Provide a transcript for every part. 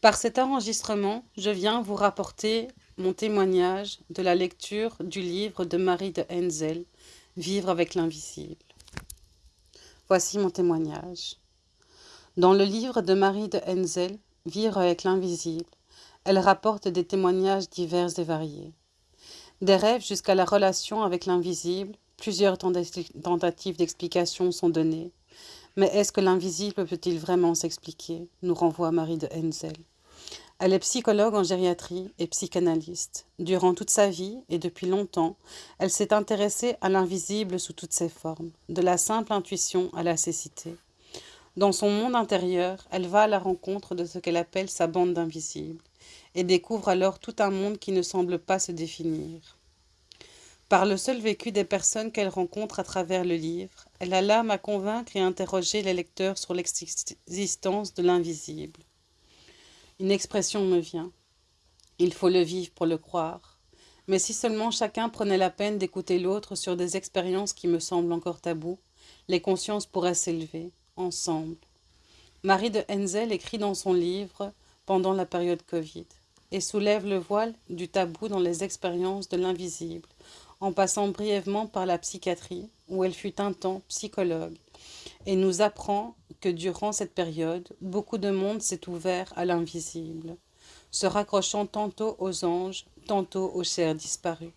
Par cet enregistrement, je viens vous rapporter mon témoignage de la lecture du livre de Marie de Henzel, Vivre avec l'invisible. Voici mon témoignage. Dans le livre de Marie de Henzel, Vivre avec l'invisible, elle rapporte des témoignages divers et variés. Des rêves jusqu'à la relation avec l'invisible, plusieurs tentatives d'explication sont données. Mais est-ce que l'invisible peut-il vraiment s'expliquer? nous renvoie Marie de Henzel. Elle est psychologue en gériatrie et psychanalyste. Durant toute sa vie et depuis longtemps, elle s'est intéressée à l'invisible sous toutes ses formes, de la simple intuition à la cécité. Dans son monde intérieur, elle va à la rencontre de ce qu'elle appelle sa bande d'invisibles et découvre alors tout un monde qui ne semble pas se définir. Par le seul vécu des personnes qu'elle rencontre à travers le livre, elle a l'âme à convaincre et interroger les lecteurs sur l'existence de l'invisible. Une expression me vient. Il faut le vivre pour le croire. Mais si seulement chacun prenait la peine d'écouter l'autre sur des expériences qui me semblent encore tabous, les consciences pourraient s'élever, ensemble. Marie de Henzel écrit dans son livre pendant la période Covid et soulève le voile du tabou dans les expériences de l'invisible, en passant brièvement par la psychiatrie, où elle fut un temps psychologue, et nous apprend que durant cette période, beaucoup de monde s'est ouvert à l'invisible, se raccrochant tantôt aux anges, tantôt aux chers disparus.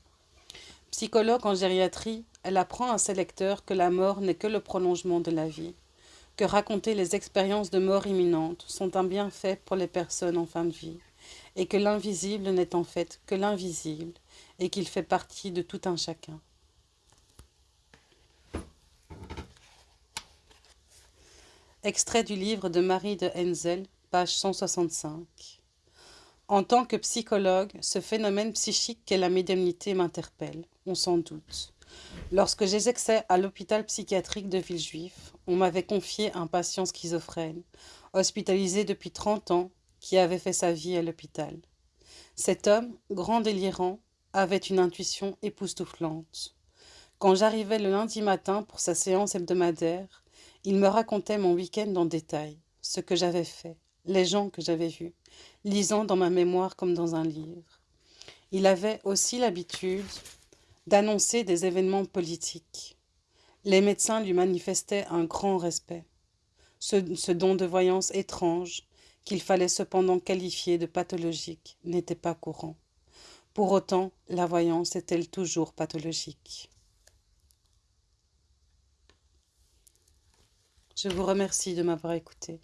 Psychologue en gériatrie, elle apprend à ses lecteurs que la mort n'est que le prolongement de la vie, que raconter les expériences de mort imminente sont un bienfait pour les personnes en fin de vie, et que l'invisible n'est en fait que l'invisible, et qu'il fait partie de tout un chacun. Extrait du livre de Marie de Henzel, page 165. En tant que psychologue, ce phénomène psychique qu'est la médiumnité m'interpelle, on s'en doute. Lorsque j'exerçais à l'hôpital psychiatrique de Villejuif, on m'avait confié un patient schizophrène, hospitalisé depuis 30 ans, qui avait fait sa vie à l'hôpital. Cet homme, grand délirant, avait une intuition époustouflante. Quand j'arrivais le lundi matin pour sa séance hebdomadaire, il me racontait mon week-end en détail, ce que j'avais fait, les gens que j'avais vus, lisant dans ma mémoire comme dans un livre. Il avait aussi l'habitude d'annoncer des événements politiques. Les médecins lui manifestaient un grand respect, ce, don de voyance étrange qu'il fallait cependant qualifier de pathologique n'était pas courant. Pour autant, la voyance est-elle toujours pathologique? Je vous remercie de m'avoir écouté.